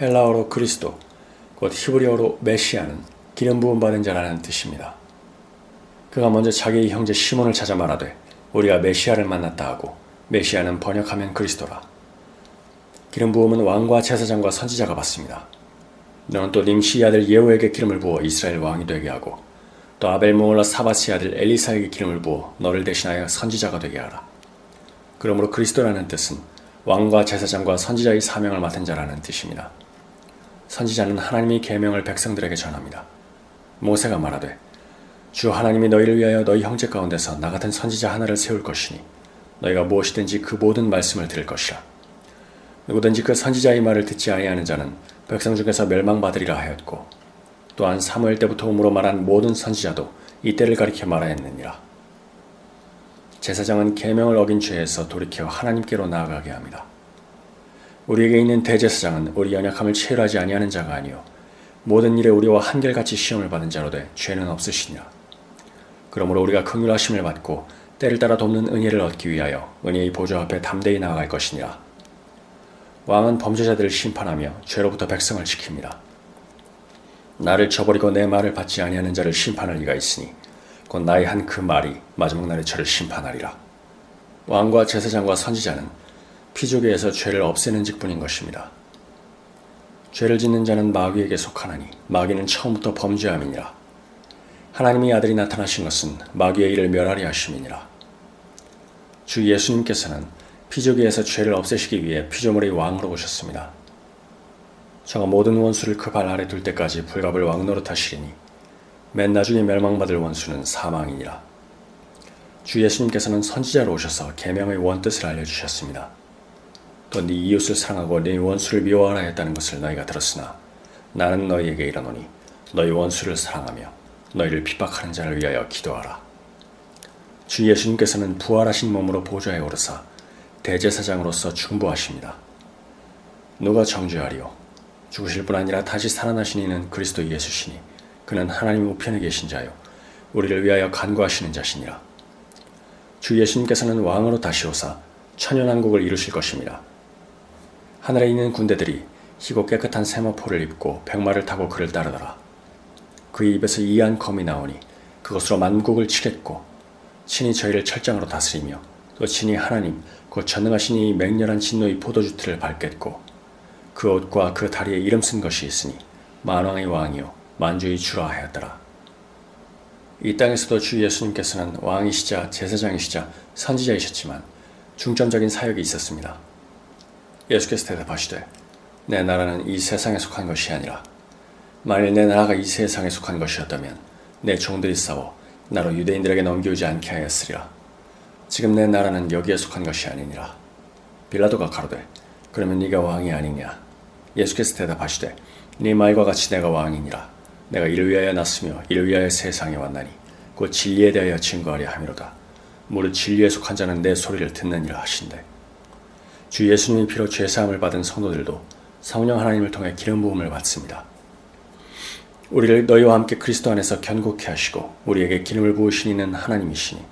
헬라어로 그리스도, 곧 히브리어로 메시아는 기름 부음 받은 자라는 뜻입니다. 그가 먼저 자기의 형제 시몬을 찾아 말하되 우리가 메시아를 만났다 하고 메시아는 번역하면 그리스도라. 기름 부음은 왕과 제사장과 선지자가 받습니다. 너는 또 님시 아들 예후에게 기름을 부어 이스라엘 왕이 되게 하고 또 아벨 모올라 사바스 아들 엘리사에게 기름을 부어 너를 대신하여 선지자가 되게 하라. 그러므로 그리스도라는 뜻은 왕과 제사장과 선지자의 사명을 맡은 자라는 뜻입니다. 선지자는 하나님의 계명을 백성들에게 전합니다. 모세가 말하되 주 하나님이 너희를 위하여 너희 형제 가운데서 나 같은 선지자 하나를 세울 것이니 너희가 무엇이든지 그 모든 말씀을 들을 것이라. 누구든지 그 선지자의 말을 듣지 아니하는 자는 백성 중에서 멸망받으리라 하였고 또한 사무엘 때부터 음으로 말한 모든 선지자도 이때를 가리켜 말하였느니라. 제사장은 계명을 어긴 죄에서 돌이켜 하나님께로 나아가게 합니다. 우리에게 있는 대제사장은 우리 연약함을 체휼하지 아니하는 자가 아니요 모든 일에 우리와 한결같이 시험을 받은 자로되 죄는 없으시니라. 그러므로 우리가 긍휼하심을 받고 때를 따라 돕는 은혜를 얻기 위하여 은혜의 보좌 앞에 담대히 나아갈 것이니라. 왕은 범죄자들을 심판하며 죄로부터 백성을 지킵니다. 나를 저버리고 내 말을 받지 아니하는 자를 심판할 리가 있으니 곧 나의 한 그 말이 마지막 날에 저를 심판하리라. 왕과 제사장과 선지자는 피조계에서 죄를 없애는 직분인 것입니다. 죄를 짓는 자는 마귀에게 속하나니 마귀는 처음부터 범죄함이니라. 하나님의 아들이 나타나신 것은 마귀의 일을 멸하리 하심이니라. 주 예수님께서는 피조계에서 죄를 없애시기 위해 피조물의 왕으로 오셨습니다. 저가 모든 원수를 그 발 아래 둘 때까지 불갑을 왕 노릇 하시리니 맨 나중에 멸망받을 원수는 사망이니라. 주 예수님께서는 선지자로 오셔서 계명의 원뜻을 알려주셨습니다. 또 네 이웃을 사랑하고 네 원수를 미워하라 했다는 것을 너희가 들었으나 나는 너희에게 이르노니 너희 원수를 사랑하며 너희를 핍박하는 자를 위하여 기도하라. 주 예수님께서는 부활하신 몸으로 보좌에 오르사 대제사장으로서 중보하십니다. 누가 정죄하리요? 죽으실 뿐 아니라 다시 살아나신 이는 그리스도 예수시니 그는 하나님 우편에 계신 자요 우리를 위하여 간구하시는 자시니라. 주 예수님께서는 왕으로 다시 오사 천연왕국을 이루실 것입니다. 하늘에 있는 군대들이 희고 깨끗한 세마포를 입고 백마를 타고 그를 따르더라. 그의 입에서 이한 검이 나오니 그것으로 만국을 치겠고 친히 저희를 철장으로 다스리며 또 친히 하나님 곧 전능하신 이 맹렬한 진노의 포도주 틀을 밟겠고 그 옷과 그 다리에 이름 쓴 것이 있으니 만왕의 왕이요 만주의 주라 하였더라. 이 땅에서도 주 예수님께서는 왕이시자 제사장이시자 선지자이셨지만 중점적인 사역이 있었습니다. 예수께서 대답하시되 내 나라는 이 세상에 속한 것이 아니라 만일 내 나라가 이 세상에 속한 것이었다면 내 종들이 싸워 나로 유대인들에게 넘겨오지 않게 하였으리라. 지금 내 나라는 여기에 속한 것이 아니니라. 빌라도가 가로되 그러면 네가 왕이 아니냐? 예수께서 대답하시되 네 말과 같이 내가 왕이니라. 내가 이를 위하여 났으며 이를 위하여 세상에 왔나니 곧 진리에 대하여 증거하려 함이로다. 무릇 진리에 속한 자는 내 소리를 듣느니라 하신대. 주 예수님의 피로 죄사함을 받은 성도들도 성령 하나님을 통해 기름 부음을 받습니다. 우리를 너희와 함께 그리스도 안에서 견고케 하시고 우리에게 기름을 부으신 이는 하나님이시니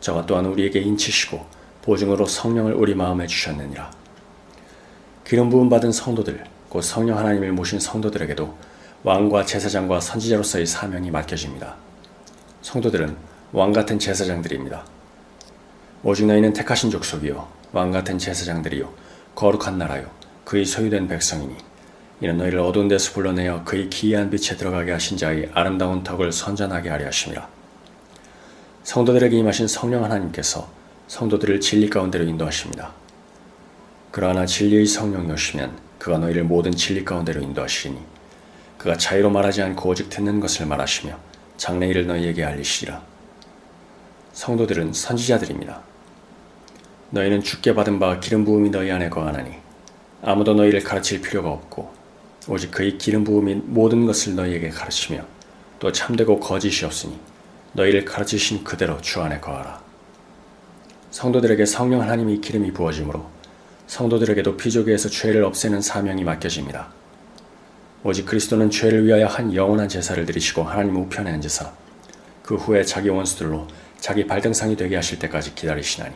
저가 또한 우리에게 인치시고 보증으로 성령을 우리 마음에 주셨느니라. 기름 부음 받은 성도들 곧 성령 하나님을 모신 성도들에게도 왕과 제사장과 선지자로서의 사명이 맡겨집니다. 성도들은 왕 같은 제사장들입니다. 오직 너희는 택하신 족속이요 왕 같은 제사장들이요 거룩한 나라요 그의 소유된 백성이니 이는 너희를 어두운 데서 불러내어 그의 기이한 빛에 들어가게 하신 자의 아름다운 덕을 선전하게 하려 하심이라. 성도들에게 임하신 성령 하나님께서 성도들을 진리 가운데로 인도하십니다. 그러나 진리의 성령이 오시면 그가 너희를 모든 진리 가운데로 인도하시리니 그가 자유로 말하지 않고 오직 듣는 것을 말하시며 장래일을 너희에게 알리시리라. 성도들은 선지자들입니다. 너희는 죽게 받은 바 기름 부음이 너희 안에 거하나니 아무도 너희를 가르칠 필요가 없고 오직 그의 기름 부음이 모든 것을 너희에게 가르치며 또 참되고 거짓이 없으니 너희를 가르치신 그대로 주 안에 거하라. 성도들에게 성령 하나님의 기름이 부어지므로 성도들에게도 피조계에서 죄를 없애는 사명이 맡겨집니다. 오직 그리스도는 죄를 위하여 한 영원한 제사를 드리시고 하나님 우편에 앉으사 그 후에 자기 원수들로 자기 발등상이 되게 하실 때까지 기다리시나니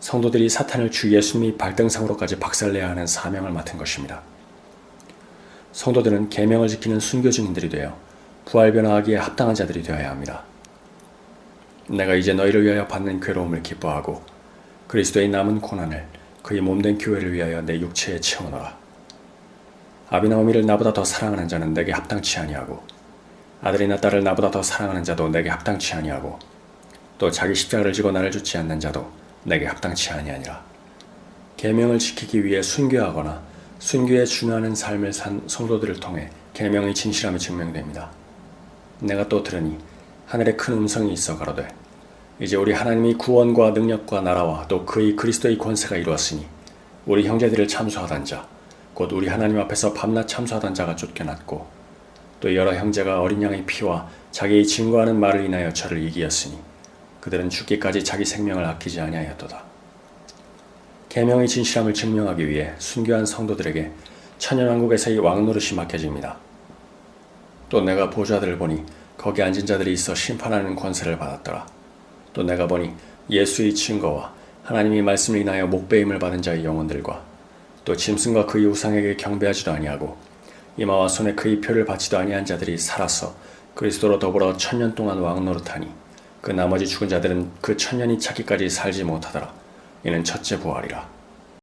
성도들이 사탄을 주 예수님의 발등상으로까지 박살내야 하는 사명을 맡은 것입니다. 성도들은 계명을 지키는 순교 증인들이 되어 부활 변화하기에 합당한 자들이 되어야 합니다. 내가 이제 너희를 위하여 받는 괴로움을 기뻐하고 그리스도의 남은 고난을 그의 몸된 교회를 위하여 내 육체에 채워넣어라. 아비나 어미를 나보다 더 사랑하는 자는 내게 합당치 아니하고 아들이나 딸을 나보다 더 사랑하는 자도 내게 합당치 아니하고 또 자기 십자가를 지고 나를 쫓지 않는 자도 내게 합당치 아니하니라. 계명을 지키기 위해 순교하거나 순교에 준하는 삶을 산 성도들을 통해 계명의 진실함이 증명됩니다. 내가 또 들으니 하늘에 큰 음성이 있어 가로되 이제 우리 하나님이 구원과 능력과 나라와 또 그의 그리스도의 권세가 이루었으니 우리 형제들을 참수하던 자 곧 우리 하나님 앞에서 밤낮 참수하던 자가 쫓겨났고 또 여러 형제가 어린 양의 피와 자기의 증거하는 말을 인하여 저를 이기었으니 그들은 죽기까지 자기 생명을 아끼지 아니하였도다. 계명의 진실함을 증명하기 위해 순교한 성도들에게 천연왕국에서의 왕노릇이 맡겨집니다. 또 내가 보좌들을 보니 거기 앉은 자들이 있어 심판하는 권세를 받았더라. 또 내가 보니 예수의 증거와 하나님이 말씀을 인하여 목배임을 받은 자의 영혼들과 또 짐승과 그의 우상에게 경배하지도 아니하고 이마와 손에 그의 표를 받지도 아니한 자들이 살아서 그리스도로 더불어 천년 동안 왕노릇하니 그 나머지 죽은 자들은 그 천년이 차기까지 살지 못하더라. 이는 첫째 부활이라.